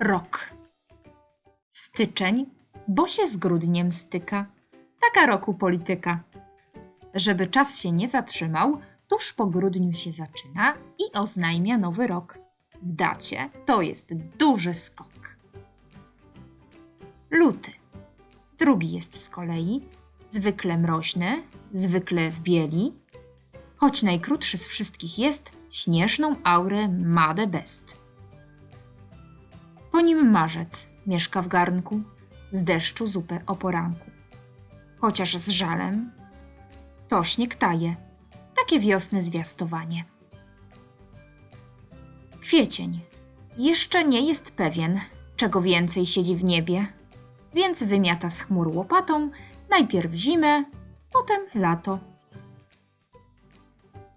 Rok. Styczeń, bo się z grudniem styka. Taka roku polityka. Żeby czas się nie zatrzymał, tuż po grudniu się zaczyna i oznajmia nowy rok. W dacie to jest duży skok. Luty. Drugi jest z kolei, zwykle mroźny, zwykle w bieli, choć najkrótszy z wszystkich jest, śnieżną aurę ma the best. Po nim marzec mieszka w garnku, z deszczu zupę o poranku. Chociaż z żalem, to śnieg taje, takie wiosny zwiastowanie. Kwiecień jeszcze nie jest pewien, czego więcej siedzi w niebie, więc wymiata z chmur łopatą najpierw zimę, potem lato.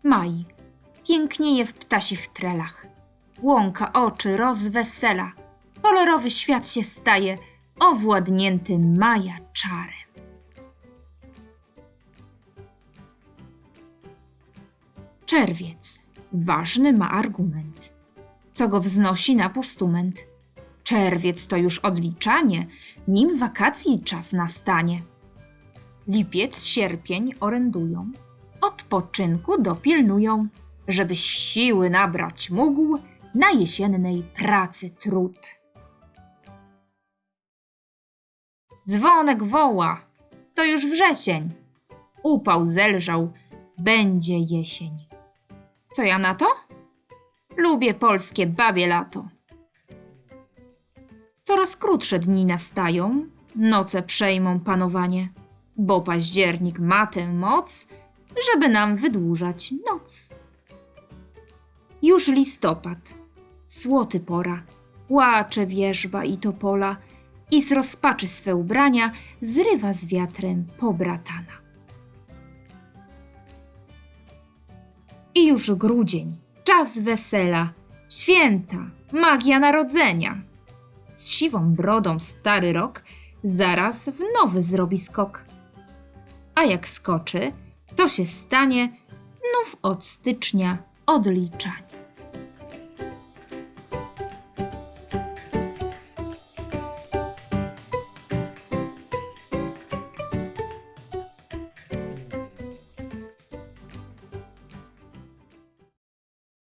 Maj pięknieje w ptasich trelach. Łąka oczy rozwesela. Kolorowy świat się staje owładnięty maja czarem. Czerwiec ważny ma argument, co go wznosi na postument. Czerwiec to już odliczanie, nim wakacji czas nastanie. Lipiec, sierpień orędują, odpoczynku dopilnują, żebyś siły nabrać mógł na jesiennej pracy trud. Dzwonek woła, to już wrzesień. Upał zelżał, będzie jesień. Co ja na to? Lubię polskie babie lato. Coraz krótsze dni nastają, noce przejmą panowanie, bo październik ma tę moc, żeby nam wydłużać noc. Już listopad, słoty pora, płacze wierzba i topola i z rozpaczy swe ubrania zrywa z wiatrem pobratana. I już grudzień, czas wesela, święta, magia narodzenia. Z siwą brodą stary rok zaraz w nowy zrobi skok. A jak skoczy, to się stanie znów od stycznia odliczanie.